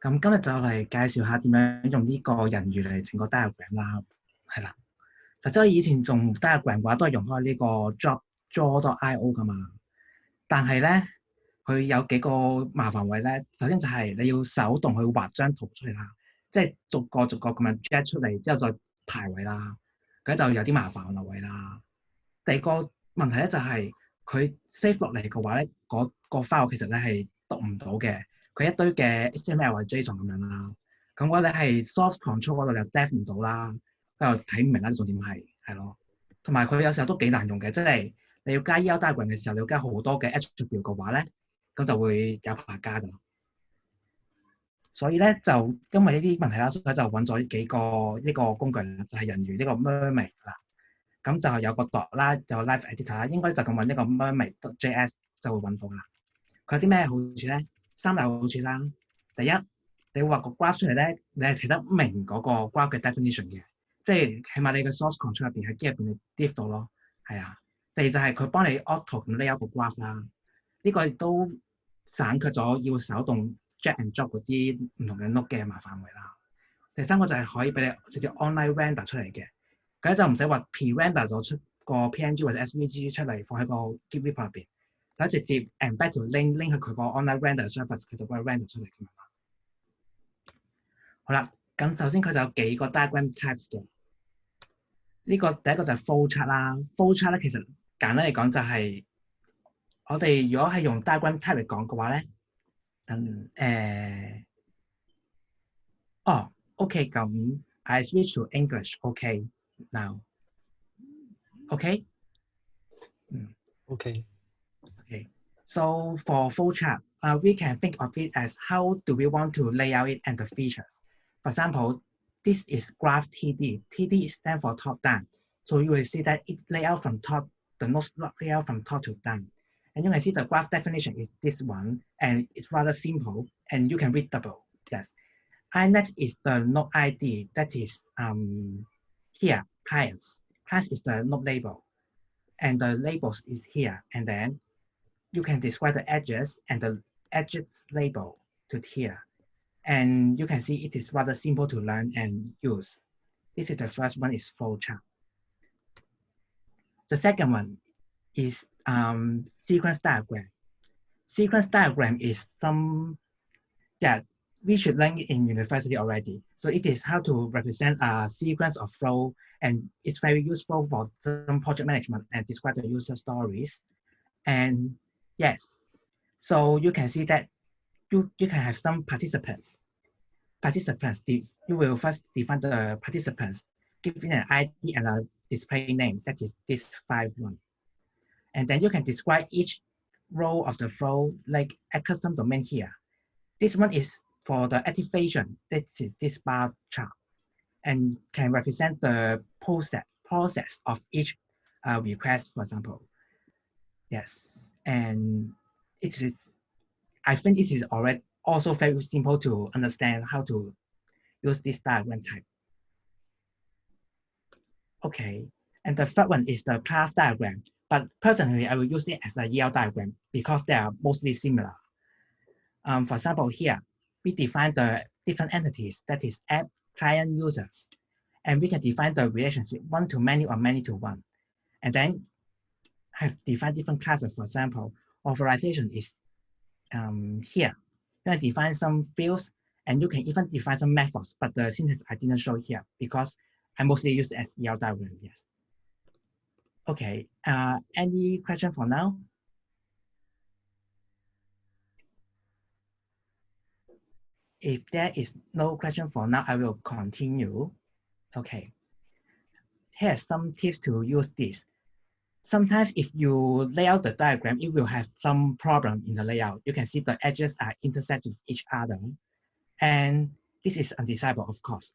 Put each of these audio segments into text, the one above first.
咁今日就嚟介紹下點樣用呢個人魚嚟整個 diagram 啦，係啦。實際以前用 diagram 嘅話，都係用開呢個 drop draw.io 噶嘛。但係咧，佢有幾個麻煩位咧。首先就係你要手動去畫張圖出嚟啦，即係逐個逐個咁樣 drag 出嚟之後再排位啦，咁就有啲麻煩嘅位啦。第二個問題咧就係佢 save 落嚟嘅話咧，嗰個 file 其實咧係讀唔到嘅。 佢一堆嘅 HTML 或者 JSON 咁樣啦，咁我哋係 source control 嗰度又 def 唔到啦，佢又睇唔明啦，重點係係咯，同埋佢有時候都幾難用嘅，即係你要加 ER diagram 嘅時候，你要加好多嘅 attribute 嘅話咧，咁就會有排加噶啦。所以咧就因為呢啲問題啦，所以就揾咗幾個呢個工具啦，就係人魚呢個 Mermaid 啦。咁就有個 dot 啦，有 live editor 啦，應該就咁揾呢個 Mermaid.js 就會揾到噶啦。佢有啲咩好處咧？ 三大好處啦。第一，你畫個 graph 出嚟咧，你係睇得明嗰個 graph 嘅 definition 嘅，即係起碼你嘅 source control 入邊喺機入邊你 diff 到咯，係啊。第二就係佢幫你 auto 咁 lay out 個 graph 啦，呢個亦都省卻咗要手動 drag and drop 嗰啲唔同嘅 node 嘅麻煩位啦。第三個就係可以俾你直接 online render 出嚟嘅，咁就唔使話 pre-render 咗出個 PNG 或者 SVG 出嚟放喺個 Git repo 入邊。 咁直接 embed 條 link link 去佢個 online render service，佢就幫你 render 出嚟咁樣。好啦，咁首先佢就有幾個 diagram types 嘅。呢、這個第一個就係 flowchart 啦。flowchart 咧其實簡單嚟講就係、是、我哋如果係用 diagram type 嚟講嘅話咧，嗯誒、呃，哦，OK，咁 I switch to English，OK，now，OK，嗯，OK。 So for flowchart, uh, we can think of it as how do we want to lay out it and the features. For example, this is graph TD. TD stands for top down. So you will see that it lay out from top, the nodes lay out from top to down. And you can see the graph definition is this one, and it's rather simple, and you can read double, yes. INET is the node ID, that is um, here, clients. Clients is the node label, and the labels is here, and then you can describe the edges and the edges label to here. And you can see it is rather simple to learn and use. This is the first one is flowchart. The second one is um, sequence diagram. Sequence diagram is some, yeah, we should learn in university already. So it is how to represent a sequence of flow and it's very useful for some project management and describe the user stories. And Yes. So you can see that you, you can have some participants. Participants, you will first define the participants, giving an ID and a display name, that is this five one. And then you can describe each row of the flow like a custom domain here. This one is for the activation, that is this bar chart, and can represent the process, process of each uh, request, for example. Yes and it is I think it is already also very simple to understand how to use this diagram type. Okay, and the third one is the class diagram. But personally, I will use it as a EL diagram because they are mostly similar. Um, for example, here, we define the different entities, that is app, client, users. And we can define the relationship one to many or many to one. And then have defined different classes. For example, authorization is um, here. You can define some fields and you can even define some methods, but the syntax I didn't show here because I mostly use as EL diagram, yes. Okay, uh, any question for now? If there is no question for now, I will continue. Okay. Here's some tips to use this sometimes if you lay out the diagram, it will have some problem in the layout. You can see the edges are intersect with each other. And this is undesirable, of course.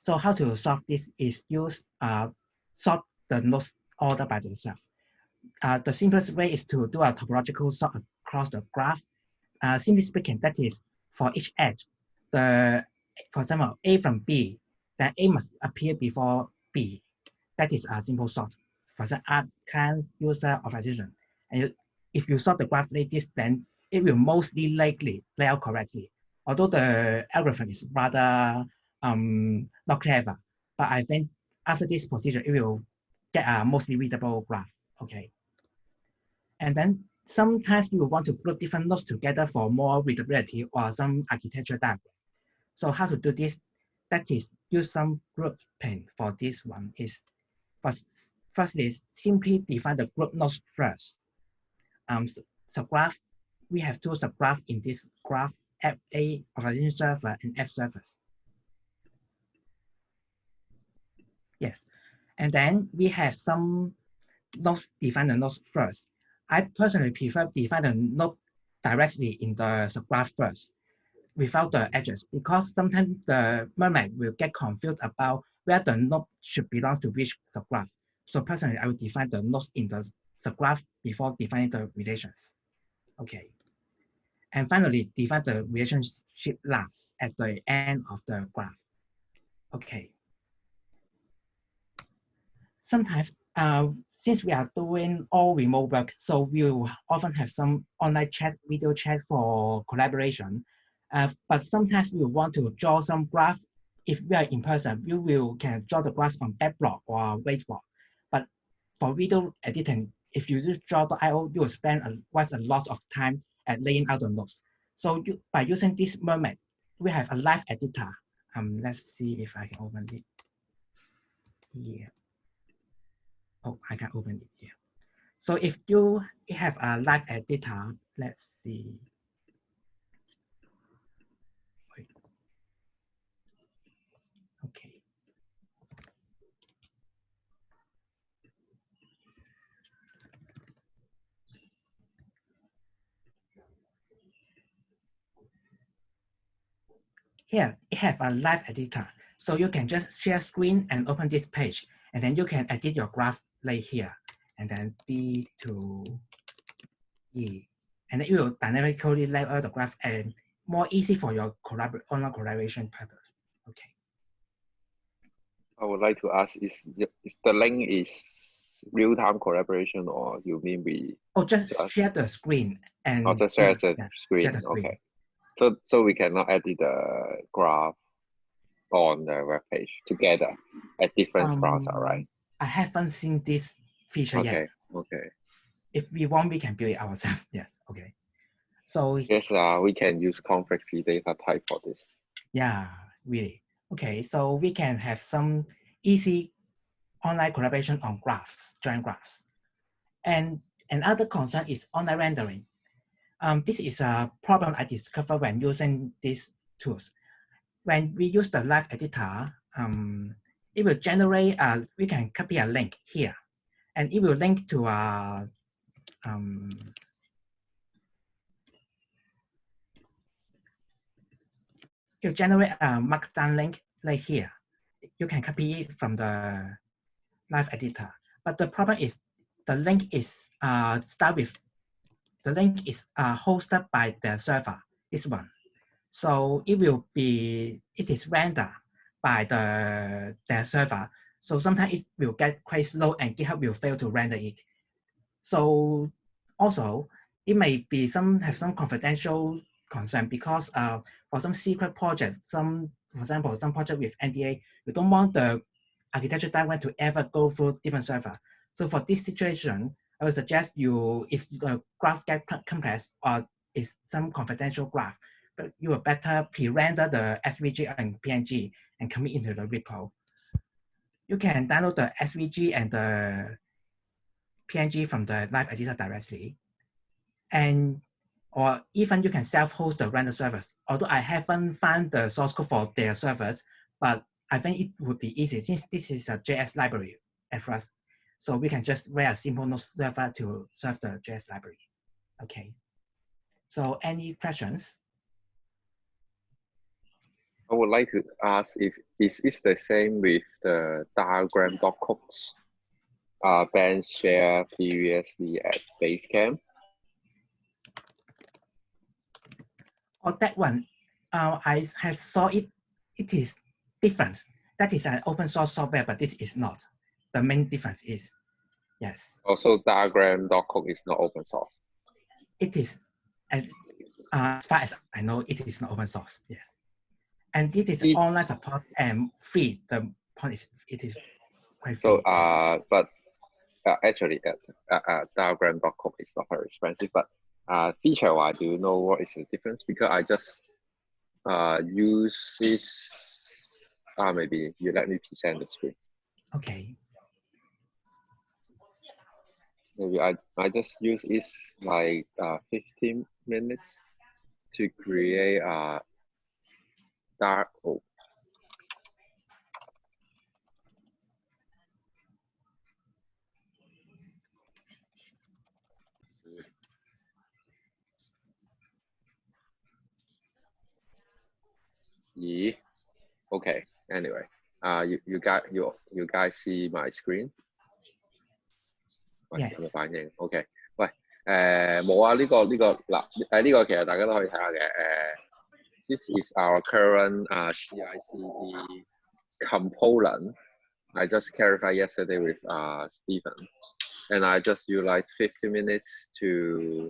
So how to solve this is use uh, sort the nodes order by themselves. Uh, the simplest way is to do a topological sort across the graph. Uh, simply speaking, that is for each edge, the for example, A from B, then A must appear before B. That is a simple sort for example, app client user authorization. And you, if you sort the graph like this, then it will mostly likely lay out correctly. although the algorithm is rather um, not clever, but I think after this procedure, it will get a mostly readable graph, okay? And then sometimes you want to group different nodes together for more readability or some architecture diagram. So how to do this? That is use some grouping for this one is first, firstly, simply define the group nodes first. Um, subgraph, we have two subgraphs in this graph, FA authorization server and F servers. Yes, and then we have some nodes define the nodes first. I personally prefer define the node directly in the subgraph first without the edges because sometimes the mermaid will get confused about where the node should belong to which subgraph. So personally, I will define the nodes in the subgraph before defining the relations. Okay. And finally, define the relationship last at the end of the graph. Okay. Sometimes uh, since we are doing all remote work, so we'll often have some online chat, video chat for collaboration. Uh, but sometimes we want to draw some graph. If we are in person, we will can draw the graph on Backblock or Whiteboard. For video editing, if you use draw.io, you will spend a, quite a lot of time at laying out the notes. So you, by using this Mermaid, we have a live editor. Um, let's see if I can open it here. Oh, I can open it here. So if you have a live editor, let's see. Wait. Okay. Here, it have a live editor. So you can just share screen and open this page, and then you can edit your graph lay here, and then D to E. And it will dynamically lay out the graph and more easy for your collabor online collaboration purpose. Okay. I would like to ask, is, is the link is real-time collaboration or you mean we? Oh, just, just share the screen and. Oh, just share the yeah, screen, the screen. okay. So, so we cannot edit the graph on the web page together at different um, browser, right? I haven't seen this feature okay. yet. Okay. If we want, we can build it ourselves. Yes. Okay. So yes, uh, we can use conflict free data type for this. Yeah, really. Okay, so we can have some easy online collaboration on graphs, joint graphs. And another concern is online rendering. Um, this is a problem I discovered when using these tools. When we use the live editor, um, it will generate, uh, we can copy a link here, and it will link to a, um, will generate a markdown link like here. You can copy it from the live editor. But the problem is the link is uh, start with, the link is uh, hosted by the server, this one. So it will be, it is rendered by the, the server. So sometimes it will get quite slow and GitHub will fail to render it. So also, it may be some have some confidential concern because uh, for some secret projects, some, for example, some project with NDA, you don't want the architecture diagram to ever go through different server. So for this situation, I would suggest you, if the graph get complex or is some confidential graph, but you will better pre-render the SVG and PNG and commit into the repo. You can download the SVG and the PNG from the live editor directly. And or even you can self-host the render service. Although I haven't found the source code for their servers, but I think it would be easy since this is a JS library at first. So we can just write a simple node server to serve the JS library. Okay. So any questions? I would like to ask if is it the same with the diagram docs uh, Ben shared previously at Basecamp? Oh, that one, uh, I have saw it. It is different. That is an open source software, but this is not. The main difference is, yes. Also, diagram.com is not open source. It is. And Uh, as far as I know, it is not open source. Yes, and this is It- online support and free. The point is, it is quite So, free. uh, but uh, actually, uh, uh, uh, diagram.com is not very expensive, but uh, feature wise, do you know what is the difference? Because I just uh, use this. Uh, maybe you let me present the screen. okay. Maybe I, I just use this like uh, 15 minutes to create a dark. Oh, yeah. Okay. Anyway, uh, you you guys you you guys see my screen? 喂 Yes 有冇反应？OK，喂，诶冇啊！呢、个呢、个嗱诶呢个其实大家都可以睇下嘅诶。this is our current uh, CICD component. I just clarified yesterday with uh, Stephen, and I just utilized 50 minutes to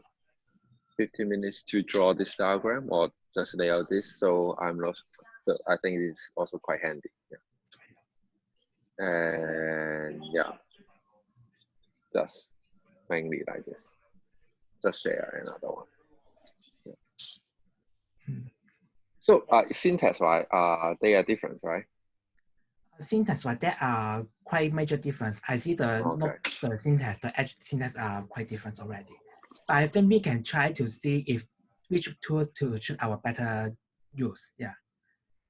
50 minutes to draw this diagram or just lay out this. So I'm not. So I think it's also quite handy. Yeah. And yeah, just mainly like this. Just share another one. Yeah. Hmm. So uh, syntax, right? Uh, they are different, right? syntax, right, there are quite major difference. I see the Okay. note, the syntax, the edge syntax are quite different already. But I think we can try to see if which tools to choose our better use. Yeah.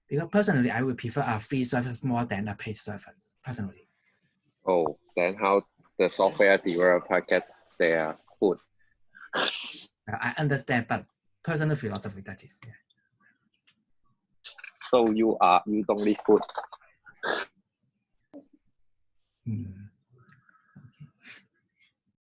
Because personally, I would prefer a free service more than a paid service. Personally. Oh, then how the software developer get their food. I understand, but personal philosophy that is. Yeah. So you are you don't need food. Hmm.